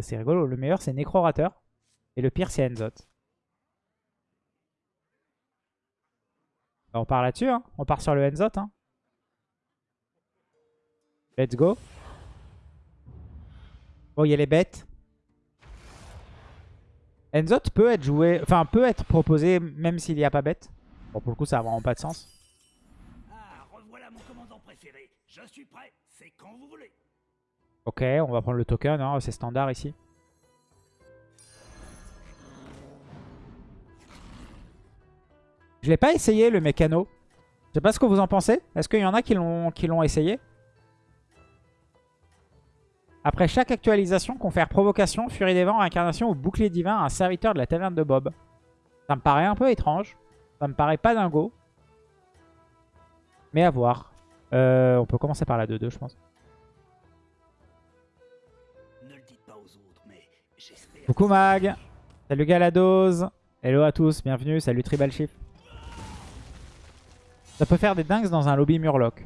C'est rigolo, le meilleur c'est Nécrorateur. Et le pire c'est Enzot. Bah, on part là-dessus, hein. on part sur le Enzot. Hein. Let's go. Bon, il y a les bêtes. Enzot peut être joué, enfin peut être proposé même s'il n'y a pas bête. Bon, pour le coup, ça n'a vraiment pas de sens. Ah, revoilà mon commandant préféré. Je suis prêt, c'est quand vous voulez. Ok, on va prendre le token, hein. c'est standard ici. Je l'ai pas essayé le mécano. Je sais pas ce que vous en pensez. Est-ce qu'il y en a qui l'ont essayé? Après chaque actualisation, confère provocation, furie des vents, incarnation ou bouclier divin à un serviteur de la taverne de Bob. Ça me paraît un peu étrange. Ça me paraît pas dingo. Mais à voir. Euh, on peut commencer par la 2-2 je pense. Coucou Mag Salut Galados Hello à tous, bienvenue, salut Tribal Chief Ça peut faire des dingues dans un lobby Murloc.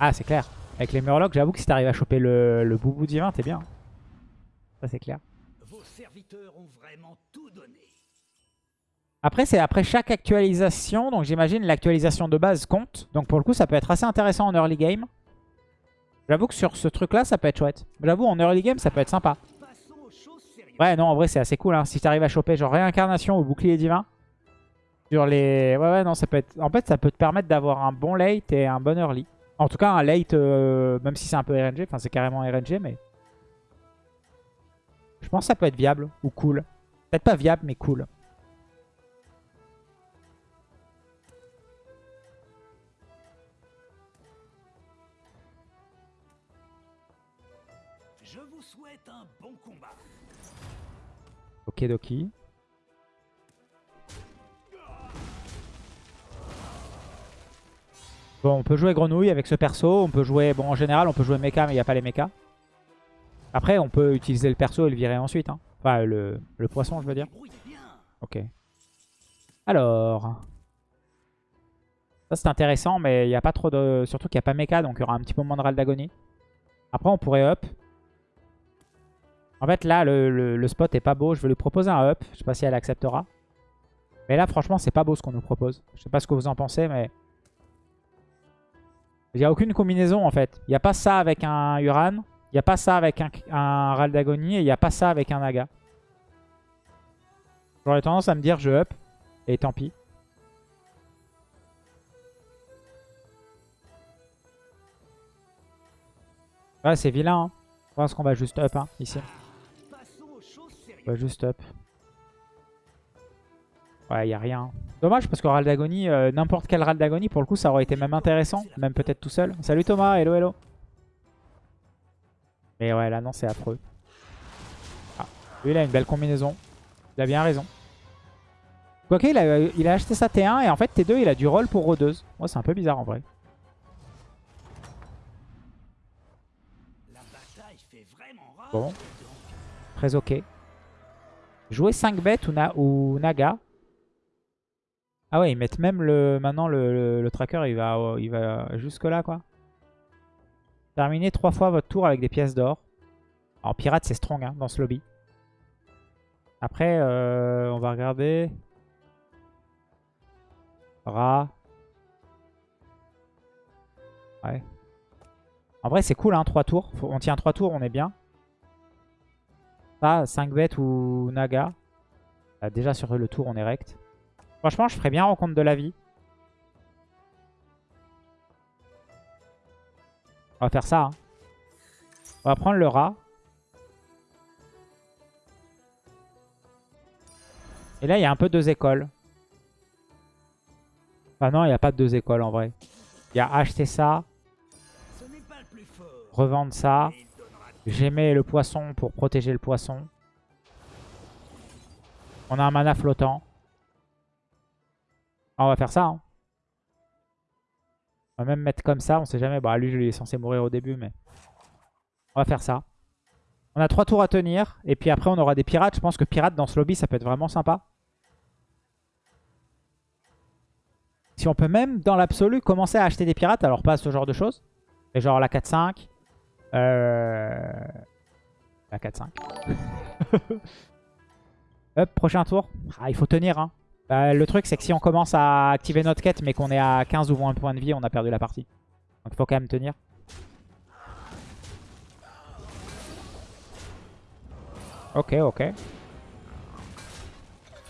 Ah c'est clair. Avec les Murlocs, j'avoue que si t'arrives à choper le, le boubou divin, t'es bien. Ça c'est clair. Vos serviteurs ont vraiment tout donné. Après, c'est après chaque actualisation. Donc j'imagine l'actualisation de base compte. Donc pour le coup, ça peut être assez intéressant en early game. J'avoue que sur ce truc-là, ça peut être chouette. J'avoue, en early game, ça peut être sympa. Ouais, non, en vrai, c'est assez cool. Hein. Si t'arrives à choper genre réincarnation ou bouclier divin. Sur les... Ouais, ouais, non, ça peut être... En fait, ça peut te permettre d'avoir un bon late et un bon early. En tout cas, un late, euh, même si c'est un peu RNG. Enfin, c'est carrément RNG, mais... Je pense que ça peut être viable ou cool. Peut-être pas viable, mais cool. Ok Doki. Bon, on peut jouer grenouille avec ce perso. On peut jouer... Bon, en général, on peut jouer mecha, mais il n'y a pas les mechas. Après, on peut utiliser le perso et le virer ensuite. Hein. Enfin, le, poisson, je veux dire. Ok. Alors... Ça, c'est intéressant, mais il n'y a pas trop de... Surtout qu'il n'y a pas mecha, donc il y aura un petit moins de râle d'agonie. Après, on pourrait up. En fait, là, le, spot est pas beau. Je vais lui proposer un up. Je sais pas si elle acceptera. Mais là, franchement, c'est pas beau ce qu'on nous propose. Je sais pas ce que vous en pensez, mais... Il n'y a aucune combinaison, en fait. Il n'y a pas ça avec un Uran. Il n'y a pas ça avec un, un Raldagonie. Et il n'y a pas ça avec un Naga. J'aurais tendance à me dire je up. Et tant pis. Ouais, c'est vilain. Hein. Je pense qu'on va juste up hein, ici. Va juste up. Ouais, il a rien. Dommage parce que Raldagonie, euh, n'importe quel Raldagonie, pour le coup, ça aurait été même intéressant. Même peut-être tout seul. Salut Thomas, hello, hello. Mais ouais, là, non, c'est affreux. Ah, lui, il a une belle combinaison. Il a bien raison. Quoique, il a, il a acheté sa T1 et en fait, T2, il a du roll pour rôdeuse. Moi, c'est un peu bizarre en vrai. Bon. Très ok. Jouer 5 bêtes ou, Naga. Ah ouais, ils mettent même le... Maintenant, le, tracker, il va, il va jusque là, quoi. Terminez 3 fois votre tour avec des pièces d'or. En pirate, c'est strong hein, dans ce lobby. Après, euh, on va regarder. Ra. Ouais. En vrai, c'est cool, hein, 3 tours. on tient 3 tours, on est bien. Ça, 5 bêtes ou Naga. Ah, déjà sur le tour, on est rect. Franchement, je ferais bien rencontre de la vie. On va faire ça. Hein. On va prendre le rat. Et là, il y a un peu deux écoles. Enfin non, il n'y a pas de deux écoles en vrai. Il y a acheter ça. Revendre ça. J'aimais le poisson pour protéger le poisson. On a un mana flottant. Ah, on va faire ça. Hein. On va même mettre comme ça. On sait jamais. Bah lui, je lui est censé mourir au début, mais... On va faire ça. On a trois tours à tenir. Et puis après, on aura des pirates. Je pense que pirates dans ce lobby, ça peut être vraiment sympa. Si on peut même, dans l'absolu, commencer à acheter des pirates. Alors pas ce genre de choses. Mais genre la 4-5. Euh, À 4-5. Hop, prochain tour. Ah, il faut tenir. Hein. Bah, le truc, c'est que si on commence à activer notre quête, mais qu'on est à 15 ou 20 points de vie, on a perdu la partie. Donc il faut quand même tenir. Ok, ok.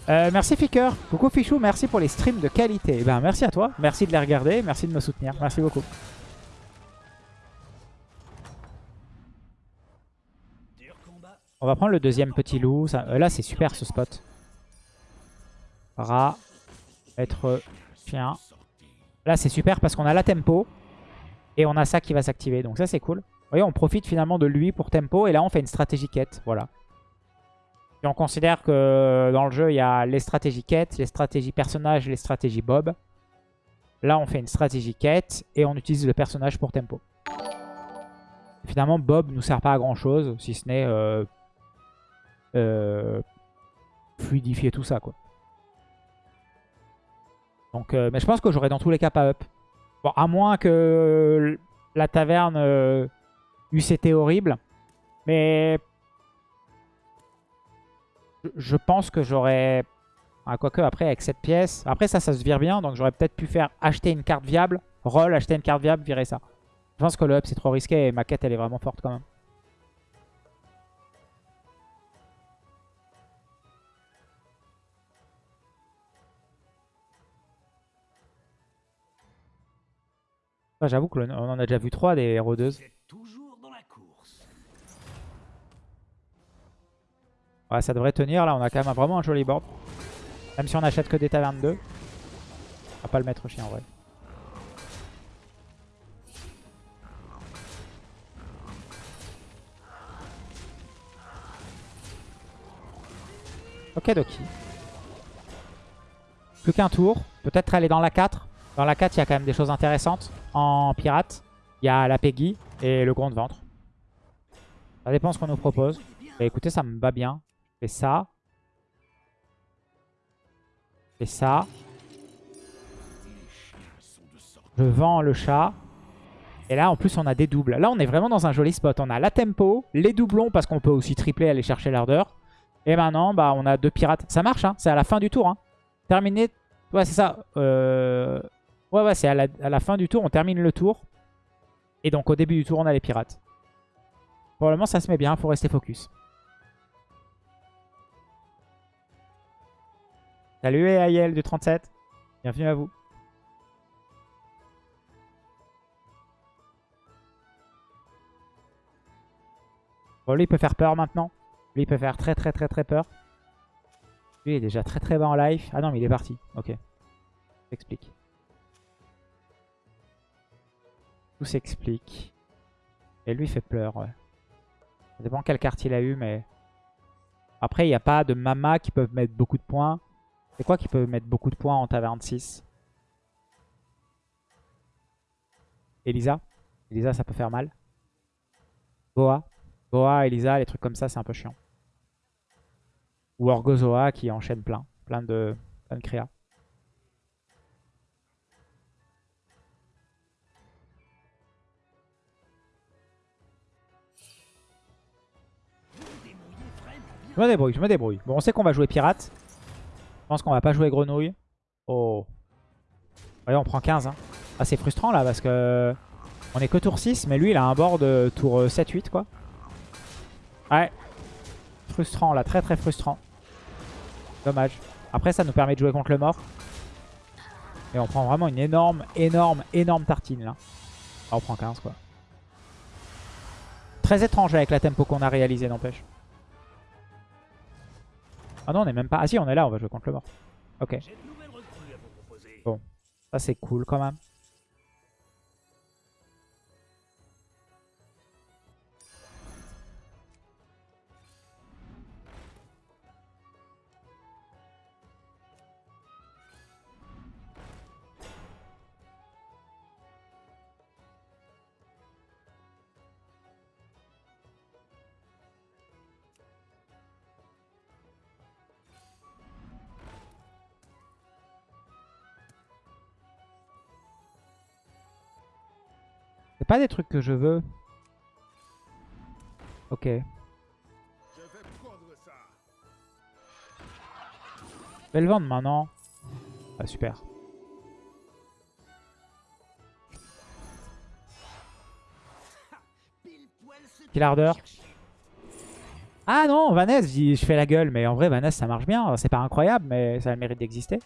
Euh, merci Ficker. Coucou Fichou, merci pour les streams de qualité. Eh ben, merci à toi. Merci de les regarder. Merci de me soutenir. Merci beaucoup. On va prendre le deuxième petit loup. Euh, là, c'est super ce spot. Rat. Être chien. Là, c'est super parce qu'on a la tempo. Et on a ça qui va s'activer. Donc ça, c'est cool. Vous voyez, on profite finalement de lui pour tempo. Et là, on fait une stratégie quête. Voilà. Et on considère que dans le jeu, il y a les stratégies quête, les stratégies personnages, les stratégies bob. Là, on fait une stratégie quête. Et on utilise le personnage pour tempo. Finalement, Bob nous sert pas à grand chose. Si ce n'est... euh, fluidifier tout ça quoi. Donc, euh, mais je pense que j'aurais dans tous les cas pas up. Bon, à moins que la taverne euh, eût été horrible. Mais je- je pense que j'aurais... Ah, quoique après avec cette pièce... Après ça, ça se vire bien. Donc j'aurais peut-être pu faire acheter une carte viable. Roll, acheter une carte viable, virer ça. Je pense que le up c'est trop risqué et ma quête elle est vraiment forte quand même. Ah, J'avoue qu'on en a déjà vu 3 des course. Ouais, ça devrait tenir. Là, on a quand même vraiment un joli board. Même si on achète que des tavernes 2. On va pas le mettre chien en vrai. Ok, Doki. Plus qu'un tour. Peut-être aller dans la 4. Dans la 4, il y a quand même des choses intéressantes. En pirate, il y a la Peggy et le gros de ventre. Ça dépend ce qu'on nous propose. Bah écoutez, ça me va bien. Je fais ça. Je fais ça. Je vends le chat. Et là, en plus, on a des doubles. Là, on est vraiment dans un joli spot. On a la tempo, les doublons, parce qu'on peut aussi tripler, aller chercher l'ardeur. Et maintenant, bah, on a deux pirates. Ça marche, hein c'est à la fin du tour. Hein. Terminé. Ouais, c'est ça. Euh... Ouais, ouais, c'est à la, fin du tour. On termine le tour. Et donc, au début du tour, on a les pirates. Pour le moment, ça se met bien. Il faut rester focus. Salut Ayel du 37. Bienvenue à vous. Bon, lui, il peut faire peur maintenant. Lui, il peut faire très très très très peur. Lui, il est déjà très très bas en life. Ah non, mais il est parti. Ok. S'explique. Tout s'explique. Et lui, fait peur, ouais. Ça dépend quelle carte il a eu, mais... Après, il n'y a pas de Mama qui peuvent mettre beaucoup de points. C'est quoi qui peut mettre beaucoup de points en taverne 6 Elisa? Elisa, ça peut faire mal. Boa? Boa, Elisa, les trucs comme ça, c'est un peu chiant. Ou Orgozoa qui enchaîne plein. Plein de, plein de créas. Je me débrouille, je me débrouille. Bon, on sait qu'on va jouer pirate. Je pense qu'on va pas jouer grenouille. Oh. Voyez, on prend 15. Hein. Ah, c'est frustrant là parce que on est que tour 6, mais lui il a un board de tour 7-8 quoi. Ouais. Frustrant là, très très frustrant. Dommage. Après ça nous permet de jouer contre le mort. Et on prend vraiment une énorme, énorme, énorme tartine là. Ah, on prend 15 quoi. Très étrange avec la tempo qu'on a réalisé n'empêche. Ah non, on est même pas... Ah si, on est là, on va jouer contre le mort. Ok. Bon. ça c'est cool quand même. Pas des trucs que je veux. Ok. Je vais. Je vais le vendre maintenant. Ah super. Quelle ardeur. Ah non, Vanessa, je fais la gueule, mais en vrai, Vanessa, ça marche bien. C'est pas incroyable, mais ça le mérite d'exister.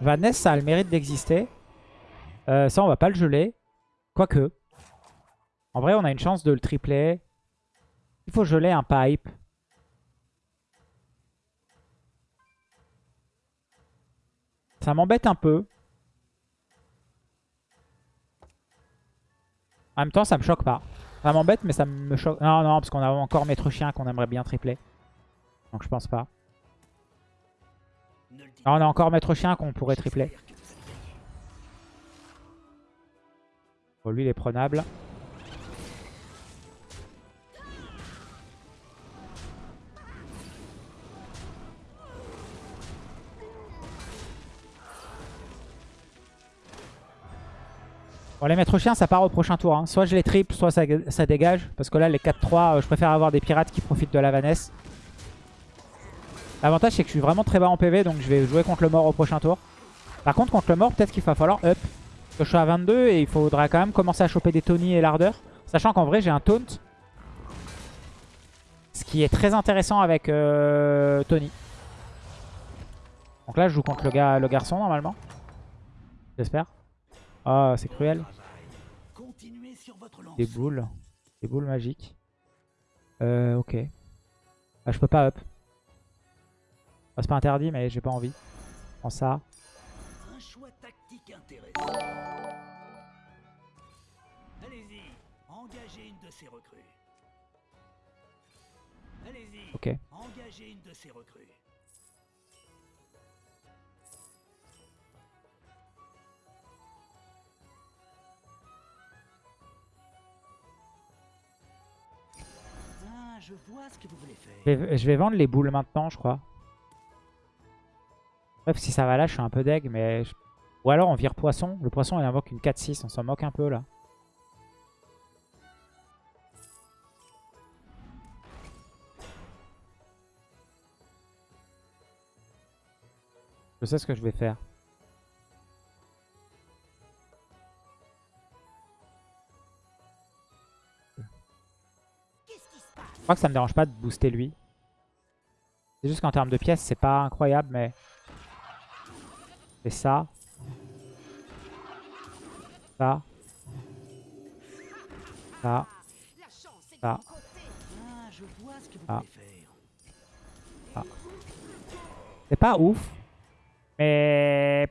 Vanessa, a le mérite d'exister. Euh, ça, on va pas le geler. Quoique. En vrai, on a une chance de le tripler. Il faut geler un pipe. Ça m'embête un peu. En même temps, ça me choque pas. Ça m'embête, mais ça me choque. Non, non, parce qu'on a encore Maître Chien qu'on aimerait bien tripler. Donc je pense pas. Ah, on a encore Maître Chien qu'on pourrait tripler. Bon, lui, il est prenable. Bon, les maîtres chiens, ça part au prochain tour. hein. Soit je les triple, soit ça, ça dégage. Parce que là, les 4-3, euh, je préfère avoir des pirates qui profitent de la Vanesse. L'avantage, c'est que je suis vraiment très bas en PV, donc je vais jouer contre le mort au prochain tour. Par contre, contre le mort, peut-être qu'il va falloir up. Parce que je suis à 22 et il faudra quand même commencer à choper des Tony et l'ardeur. Sachant qu'en vrai, j'ai un taunt. Ce qui est très intéressant avec euh, Tony. Donc là, je joue contre le, le garçon, normalement. J'espère. Ah, c'est cruel. Des boules. Des boules magiques. Euh, ok. Ah, je peux pas up. Ah, c'est pas interdit, mais j'ai pas envie. Prends ça. Un choix tactique intéressant. Allez-y, engagez une de ces recrues. Allez-y, Ok. engagez une de ces recrues. Ah, je vois ce que vous voulez faire. Je vais, je vais vendre les boules maintenant, je crois. Si ça va là, je suis un peu deg, mais... Ou alors on vire poisson. Le poisson, il invoque une 4-6. On s'en moque un peu, là. Je sais ce que je vais faire. Je crois que ça me dérange pas de booster lui. C'est juste qu'en termes de pièces, c'est pas incroyable, mais... vois ce que vous Ah. voulez faire. C'est pas ouf. Mais...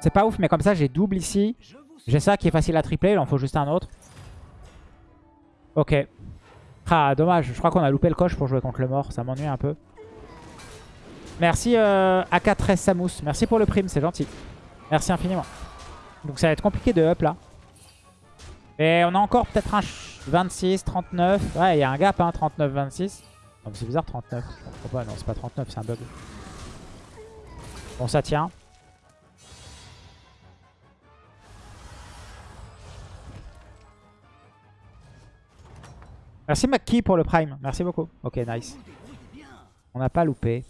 C'est pas ouf, mais comme ça, j'ai double ici. J'ai ça qui est facile à tripler, il en faut juste un autre. Ok. Ah, dommage, je crois qu'on a loupé le coche pour jouer contre le mort, ça m'ennuie un peu. Merci euh, AK13 Samus, merci pour le prime, c'est gentil. Merci infiniment. Donc ça va être compliqué de up là. Et on a encore peut-être un ch- 26, 39. Ouais, il y a un gap, hein, 39, 26. Non, mais c'est bizarre, 39. Je pas, non, c'est pas 39, c'est un bug. Bon, ça tient. Merci Maki pour le prime. Merci beaucoup. Ok, nice. On n'a pas loupé.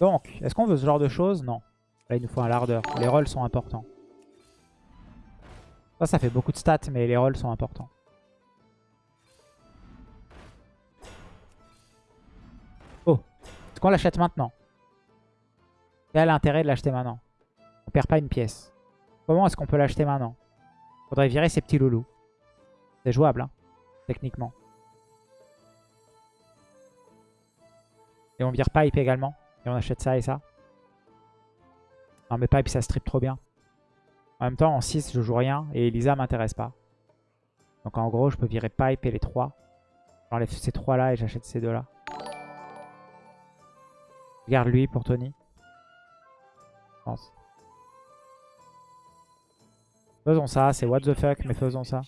Donc, est-ce qu'on veut ce genre de choses? Non. Là, il nous faut un lardeur. Les rolls sont importants. Ça, ça fait beaucoup de stats, mais les rolls sont importants. Oh. Est-ce qu'on l'achète maintenant? Quel l'intérêt de l'acheter maintenant? On perd pas une pièce. Comment est-ce qu'on peut l'acheter maintenant? Faudrait virer ces petits loulous. C'est jouable, hein, techniquement. Et on vire Pipe également. Et on achète ça et ça. Non mais Pipe ça strip trop bien. En même temps en 6 je joue rien et Elisa m'intéresse pas. Donc en gros je peux virer Pipe et les 3. J'enlève ces 3 là et j'achète ces 2 là. Je garde lui pour Tony. Je pense. Faisons ça, c'est what the fuck mais faisons ça.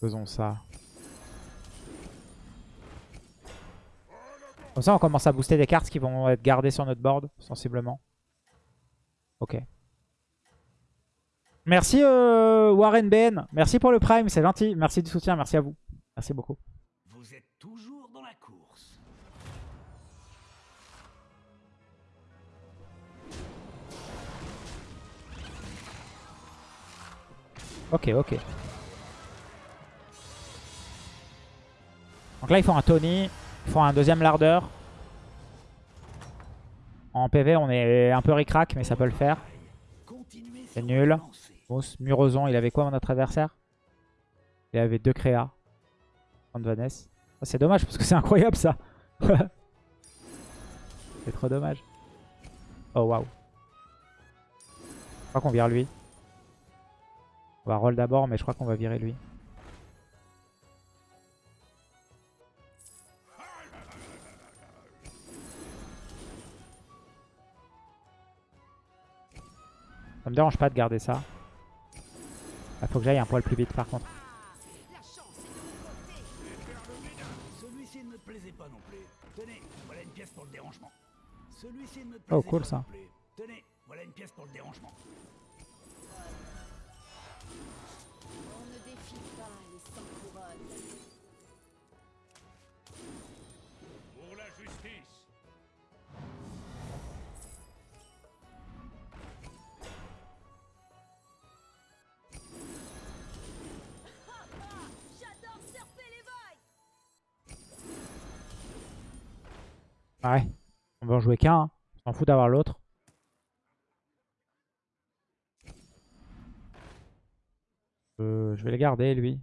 Faisons ça. Comme ça, on commence à booster des cartes qui vont être gardées sur notre board, sensiblement. Ok. Merci euh, Warren BN. Merci pour le prime, c'est gentil. Merci du soutien, merci à vous. Merci beaucoup. Ok, ok. Donc là, ils font un Tony. Ils font un deuxième lardeur. En PV, on est un peu ric-rac, mais ça peut le faire. C'est nul. Mousse, il avait quoi notre adversaire? Il avait deux créas. Vanessa. Oh, c'est dommage parce que c'est incroyable ça. c'est trop dommage. Oh waouh. Je crois qu'on vire lui. On va roll d'abord, mais je crois qu'on va virer lui. Ça me dérange pas de garder ça. Il faut que j'aille un poil plus vite par contre. Oh, cool, ça. non plus. Tenez, voilà une pièce pour le dérangement. Ouais. On va en jouer qu'un. hein. On s'en fout d'avoir l'autre. Euh, je vais le garder lui.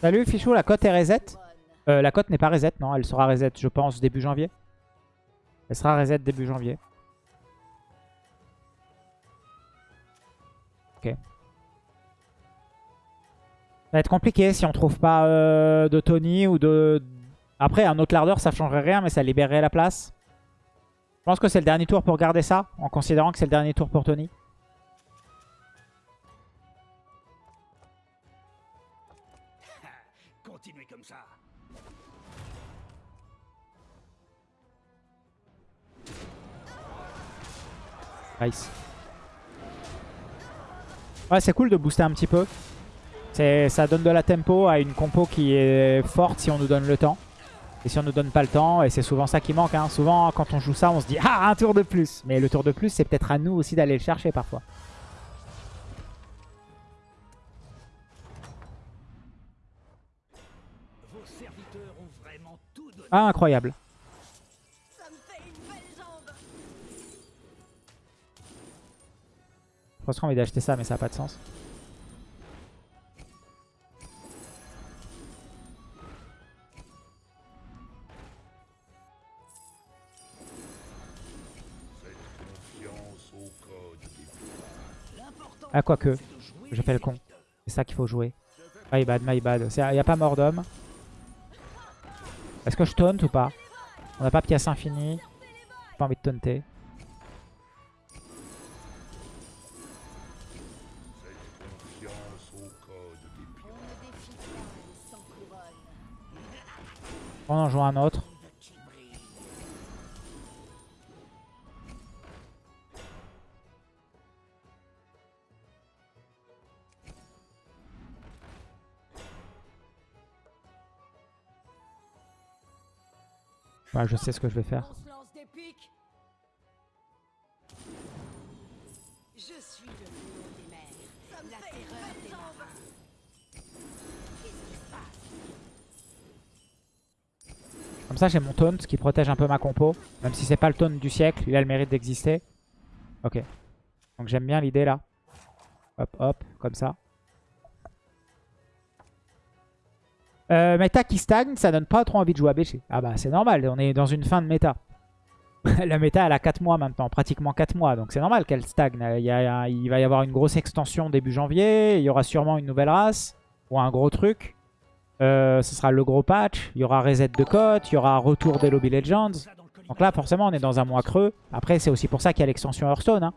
Salut Fichou, la cote est reset? Euh, La cote n'est pas reset, non. Elle sera reset, je pense, début janvier. Elle sera reset début janvier. Ok. Ça va être compliqué si on trouve pas euh, de Tony ou de... Après, un autre lardeur, ça changerait rien, mais ça libérerait la place. Je pense que c'est le dernier tour pour garder ça, en considérant que c'est le dernier tour pour Tony. Continuez comme ça. Nice. Ouais, c'est cool de booster un petit peu. Ça donne de la tempo à une compo qui est forte si on nous donne le temps. Et si on nous donne pas le temps, et c'est souvent ça qui manque. hein. Souvent, quand on joue ça, on se dit « Ah, un tour de plus !» Mais le tour de plus, c'est peut-être à nous aussi d'aller le chercher parfois. Ah, incroyable. Jambe. J'ai presque envie d'acheter ça, mais ça n'a pas de sens. Ah, quoique. J'ai fait le con. C'est ça qu'il faut jouer. My bad, my bad. Il n'y a pas mort d'homme. Est-ce que je taunt ou pas On n'a pas pièce infinie. J'ai pas envie de taunter. On en joue un autre. Ouais, je sais ce que je vais faire. Comme ça, j'ai mon taunt qui protège un peu ma compo. Même si c'est pas le taunt du siècle, il a le mérite d'exister. Ok. Donc j'aime bien l'idée là. Hop, hop, comme ça. Euh, méta qui stagne, ça donne pas trop envie de jouer à BG. Ah bah c'est normal, on est dans une fin de méta. La méta elle a 4 mois maintenant, pratiquement 4 mois, donc c'est normal qu'elle stagne. Il, y a- il va y avoir une grosse extension début janvier, il y aura sûrement une nouvelle race, ou un gros truc. Euh, ce sera le gros patch, il y aura reset de cote, il y aura retour des Lobby Legends. Donc là forcément on est dans un mois creux. Après c'est aussi pour ça qu'il y a l'extension Hearthstone. Hein.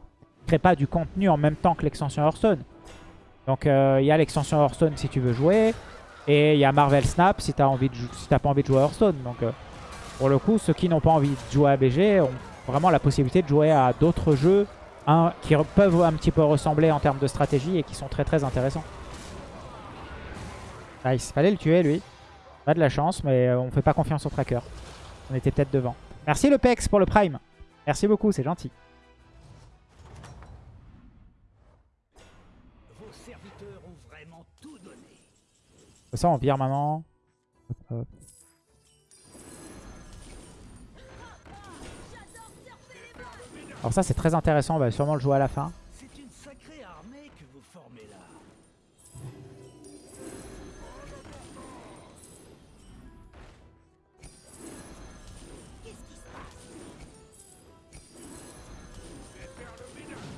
Crée pas du contenu en même temps que l'extension Hearthstone. Donc euh, il y a l'extension Hearthstone si tu veux jouer. Et il y a Marvel Snap si de si t'as pas envie de jouer à Hearthstone. Donc euh, pour le coup, ceux qui n'ont pas envie de jouer à BG ont vraiment la possibilité de jouer à d'autres jeux qui peuvent un petit peu ressembler en termes de stratégie et qui sont très très intéressants. Nice, fallait le tuer lui. Pas de la chance, mais on fait pas confiance au tracker. On était peut-être devant. Merci le Pex pour le Prime. Merci beaucoup, c'est gentil. Ça, on vire maman. Hop, hop. Alors ça, c'est très intéressant. On va sûrement le jouer à la fin. Une sacrée armée que vous formez là.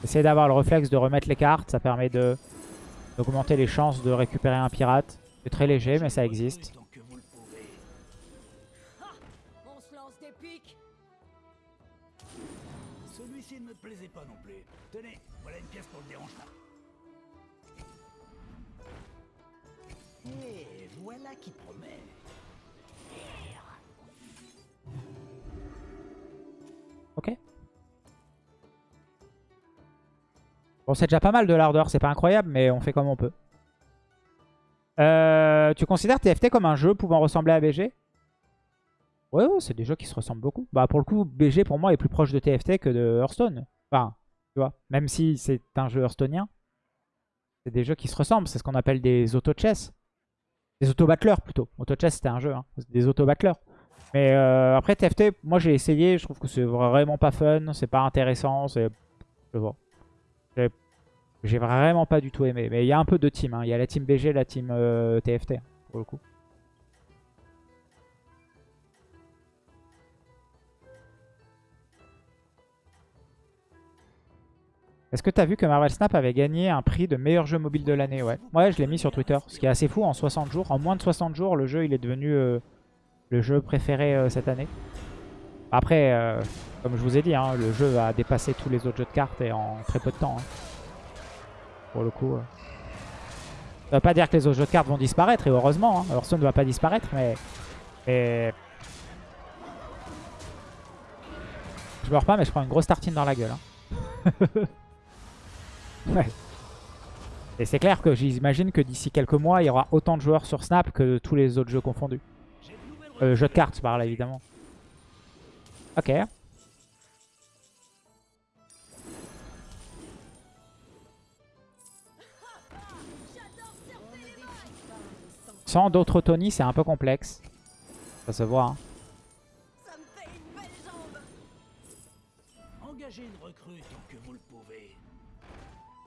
Essayez d'avoir le réflexe de remettre les cartes. Ça permet d'augmenter les chances de récupérer un pirate. C'est très léger, mais ça existe. Celui-ci ne me plaisait pas non plus. Tenez, voilà une pièce pour le dérangement. Et voilà qui promet. Ok. Bon, c'est déjà pas mal de l'ardeur. C'est pas incroyable, mais on fait comme on peut. Euh, tu considères TFT comme un jeu pouvant ressembler à BG Ouais, ouais, c'est des jeux qui se ressemblent beaucoup. Bah, pour le coup, BG pour moi est plus proche de TFT que de Hearthstone. Enfin, tu vois, même si c'est un jeu Hearthstonien, c'est des jeux qui se ressemblent. C'est ce qu'on appelle des auto-chess. Des auto-battleurs plutôt. Auto-chess, c'était un jeu, hein. des auto-battleurs. Mais euh, après, TFT, moi j'ai essayé, je trouve que c'est vraiment pas fun, c'est pas intéressant, c'est... Je vois. J'ai- vraiment pas du tout aimé. Mais il y a un peu de team, hein. il y a la team BG et la team euh, TFT, hein, pour le coup. Est-ce que t'as vu que Marvel Snap avait gagné un prix de meilleur jeu mobile de l'année? Ouais, ouais je l'ai mis sur Twitter. Ce qui est assez fou, en 60 jours, en moins de 60 jours, le jeu il est devenu euh, le jeu préféré euh, cette année. Après, euh, comme je vous ai dit, hein, le jeu a dépassé tous les autres jeux de cartes et en très peu de temps. hein. Pour le coup. Ça veut pas dire que les autres jeux de cartes vont disparaître, et heureusement. Hein. Hearthstone ne va pas disparaître, mais... Je meurs pas, mais je prends une grosse tartine dans la gueule. hein. ouais. Et c'est clair que j'imagine que d'ici quelques mois, il y aura autant de joueurs sur Snap que tous les autres jeux confondus. Euh, jeux de cartes, je parle évidemment. Ok. Sans d'autres Tony, c'est un peu complexe. Ça se voit. hein. Ça me fait une belle jambe. Engagez une recrue tant que vous le pouvez.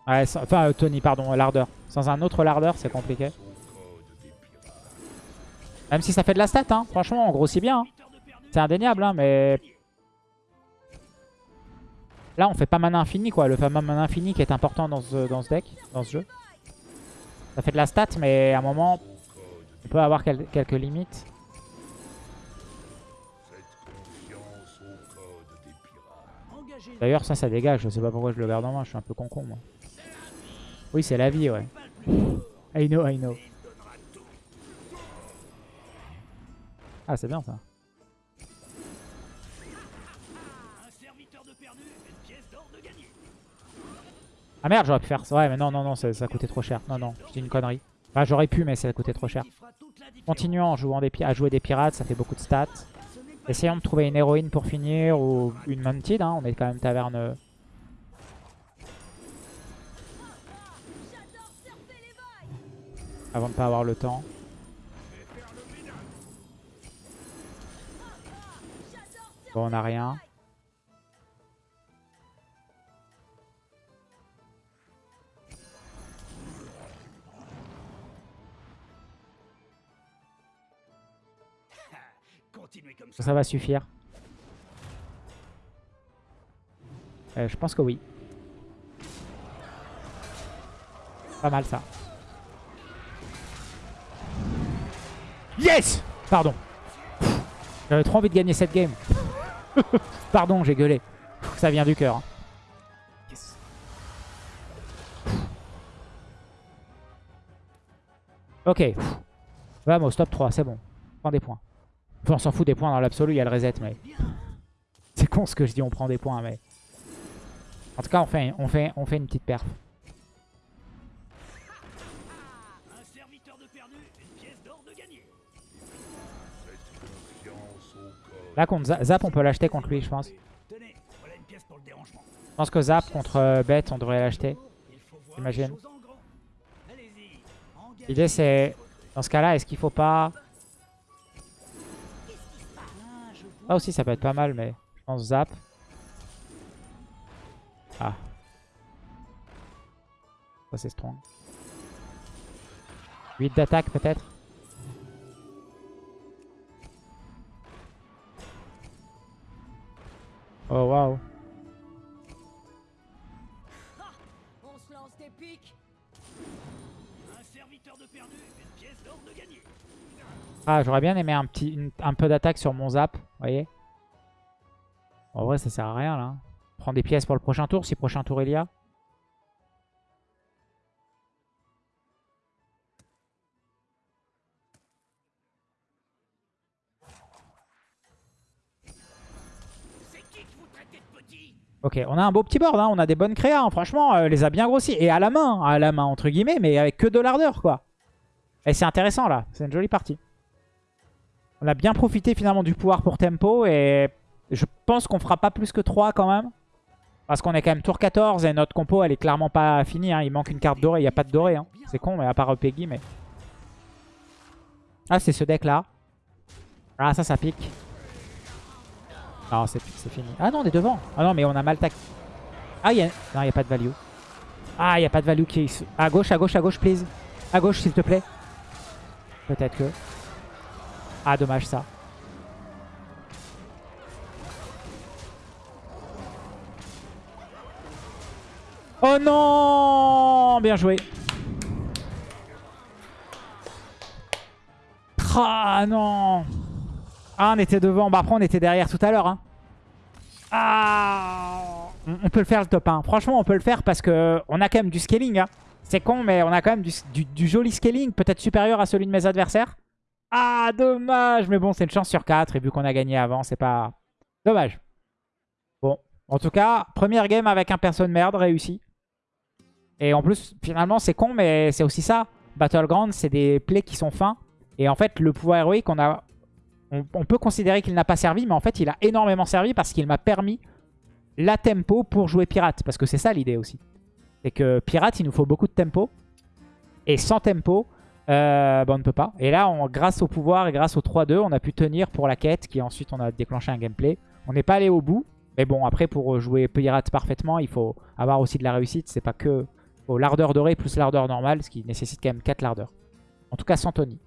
Ouais, sans- enfin, euh, Tony, pardon, l'ardeur. Sans un autre lardeur, c'est compliqué. Même si ça fait de la stat, hein. franchement, on grossit bien. hein. C'est indéniable, hein, mais... Là, on fait pas mana infini, quoi. Le fameux mana infini qui est important dans ce, dans ce deck, dans ce jeu. Ça fait de la stat, mais à un moment, on peut avoir quel- quelques limites. D'ailleurs, ça, ça dégage. Je sais pas pourquoi je le garde en main. Je suis un peu con-con, moi. Oui, c'est la vie, ouais. I know. Ah, c'est bien, ça. Ah merde, j'aurais pu faire ça. Ouais, mais non, non, non, ça, ça coûtait trop cher. Non, non, c'est une connerie. Enfin, j'aurais pu, mais ça coûtait trop cher. Continuons à jouer des pirates, ça fait beaucoup de stats. Essayons de trouver une héroïne pour finir ou une mounted. Hein. On est quand même taverne. euh, avant de pas avoir le temps. Bon, on a rien. Ça. Va suffire. Euh, je pense que oui. Pas mal ça. Yes Pardon. J'avais trop envie de gagner cette game. Pardon, j'ai gueulé. Ça vient du cœur. hein. Ok. pff. Vamos, stop 3, c'est bon. On prend des points. On s'en fout des points dans l'absolu, il y a le reset, mais... C'est con ce que je dis, on prend des points, mais... En tout cas, on fait, on fait, on fait une petite perf. Là, contre Za- Zap, on peut l'acheter contre lui, je pense. Je pense que Zap contre euh, Bet, on devrait l'acheter. J'imagine. L'idée, c'est... Dans ce cas-là, est-ce qu'il faut pas... Là aussi, ça peut être pas mal, mais... Je pense Zap. Ah. Ça, c'est strong. 8 d'attaque, peut-être Oh, waouh. On se lance des pics. Un serviteur de perdu, une pièce d'or de gagné. Ah, j'aurais bien aimé un, petit, un peu d'attaque sur mon Zap, voyez En vrai, ça sert à rien, là. Prends des pièces pour le prochain tour, si prochain tour il y a. Ok, on a un beau petit board, hein. on a des bonnes créas, hein. franchement, euh, les a bien grossis. Et à la main, à la main entre guillemets, mais avec que de l'ardeur, quoi. Et c'est intéressant, là, c'est une jolie partie. On a bien profité finalement du pouvoir pour tempo, et je pense qu'on fera pas plus que 3 quand même. Parce qu'on est quand même tour 14, et notre compo, elle est clairement pas finie, hein. il manque une carte dorée, il n'y a pas de dorée. Hein. C'est con, mais à part Peggy, mais... Ah, c'est ce deck-là. Ah, ça, ça pique. Non, c'est fini. Ah non, on est devant. Ah non, mais on a mal tac. Ah, y a... Non, il a pas de value. Ah, il n'y a pas de value qui. À gauche, à gauche, à gauche, please. À gauche, s'il te plaît. Peut-être que... Ah, dommage, ça. Oh non Bien joué. Ah non Ah, on était devant. Bah après, on était derrière tout à l'heure. Hein. Ah on, peut le faire le top 1. Franchement, on peut le faire parce que on a quand même du scaling. hein. C'est con, mais on a quand même du joli scaling. Peut-être supérieur à celui de mes adversaires. Ah, dommage Mais bon, c'est une chance sur 4. Et vu qu'on a gagné avant, c'est pas... Dommage. Bon, en tout cas, première game avec un perso de merde réussi. Et en plus, finalement, c'est con, mais c'est aussi ça. Battleground, c'est des plays qui sont fins. Et en fait, le pouvoir héroïque, on, a, on, on peut considérer qu'il n'a pas servi, mais en fait, il a énormément servi parce qu'il m'a permis la tempo pour jouer pirate. Parce que c'est ça l'idée aussi. C'est que pirate, il nous faut beaucoup de tempo. Et sans tempo, euh, bah, on ne peut pas. Et là, grâce au pouvoir et grâce au 3-2, on a pu tenir pour la quête, qui ensuite, on a déclenché un gameplay. On n'est pas allé au bout. Mais bon, après, pour jouer pirate parfaitement, il faut avoir aussi de la réussite. C'est pas que faut l'ardeur dorée plus l'ardeur normale, ce qui nécessite quand même 4 lardeurs. En tout cas, sans Tony.